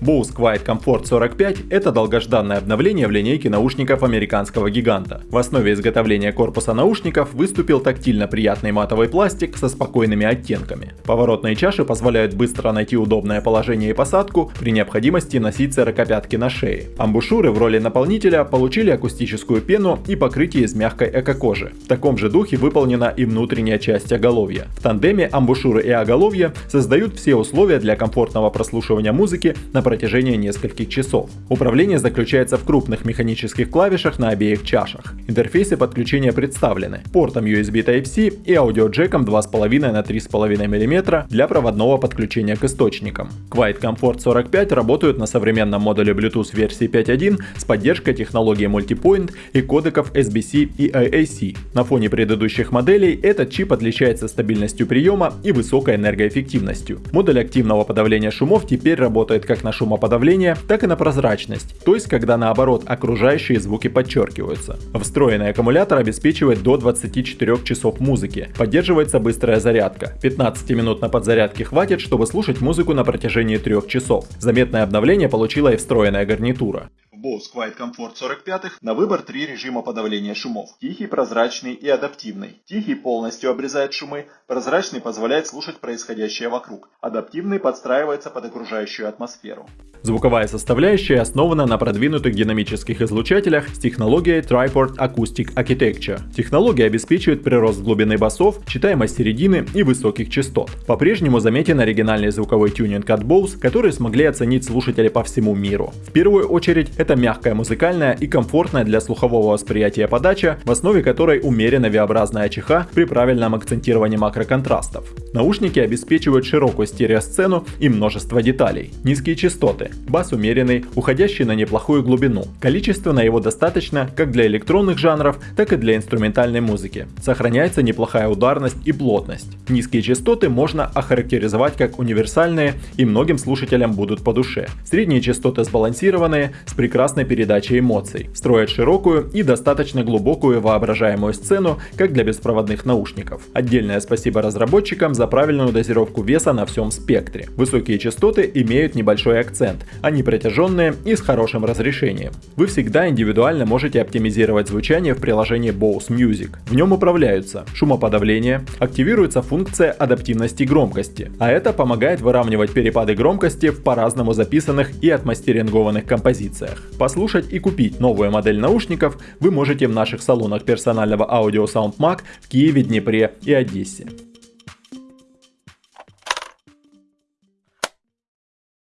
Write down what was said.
Bose Quiet Comfort 45 – это долгожданное обновление в линейке наушников американского гиганта. В основе изготовления корпуса наушников выступил тактильно приятный матовый пластик со спокойными оттенками. Поворотные чаши позволяют быстро найти удобное положение и посадку, при необходимости носить сорокопятки на шее. Амбушюры в роли наполнителя получили акустическую пену и покрытие из мягкой эко-кожи. В таком же духе выполнена и внутренняя часть оголовья. В тандеме амбушюры и оголовье создают все условия для комфортного прослушивания музыки на протяжении нескольких часов. Управление заключается в крупных механических клавишах на обеих чашах. Интерфейсы подключения представлены портом USB Type-C и аудиоджеком 2,5 на 3,5 мм для проводного подключения к источникам. Quiet Comfort 45 работают на современном модуле Bluetooth версии 5.1 с поддержкой технологии Multipoint и кодеков SBC и AAC. На фоне предыдущих моделей этот чип отличается стабильностью приема и высокой энергоэффективностью. Модуль активного подавления шумов теперь работает как на шумоподавление, так и на прозрачность, то есть когда наоборот окружающие звуки подчеркиваются. Встроенный аккумулятор обеспечивает до 24 часов музыки, поддерживается быстрая зарядка. 15 минут на подзарядке хватит, чтобы слушать музыку на протяжении 3 часов. Заметное обновление получила и встроенная гарнитура. Bose Quiet Comfort 45 на выбор три режима подавления шумов. Тихий, прозрачный и адаптивный. Тихий полностью обрезает шумы, прозрачный позволяет слушать происходящее вокруг. Адаптивный подстраивается под окружающую атмосферу. Звуковая составляющая основана на продвинутых динамических излучателях с технологией Triport Acoustic Architecture. Технология обеспечивает прирост глубины басов, читаемость середины и высоких частот. По-прежнему заметен оригинальный звуковой тюнинг от Bose, который смогли оценить слушатели по всему миру. В первую очередь это мягкая музыкальная и комфортная для слухового восприятия подача, в основе которой умеренно V-образная чеха при правильном акцентировании макроконтрастов. Наушники обеспечивают широкую стереосцену и множество деталей. Низкие частоты, бас умеренный, уходящий на неплохую глубину. Количественно его достаточно как для электронных жанров, так и для инструментальной музыки. Сохраняется неплохая ударность и плотность. Низкие частоты можно охарактеризовать как универсальные и многим слушателям будут по душе. Средние частоты сбалансированные, с прекрасной передачей эмоций. Строят широкую и достаточно глубокую воображаемую сцену, как для беспроводных наушников. Отдельное спасибо разработчикам за правильную дозировку веса на всем спектре. Высокие частоты имеют небольшой акцент, они протяженные и с хорошим разрешением. Вы всегда индивидуально можете оптимизировать звучание в приложении Bose Music. В нем управляются шумоподавление, активируется функция адаптивности громкости, а это помогает выравнивать перепады громкости в по-разному записанных и отмастерингованных композициях. Послушать и купить новую модель наушников вы можете в наших салонах персонального аудио SoundMag в Киеве, Днепре и Одессе.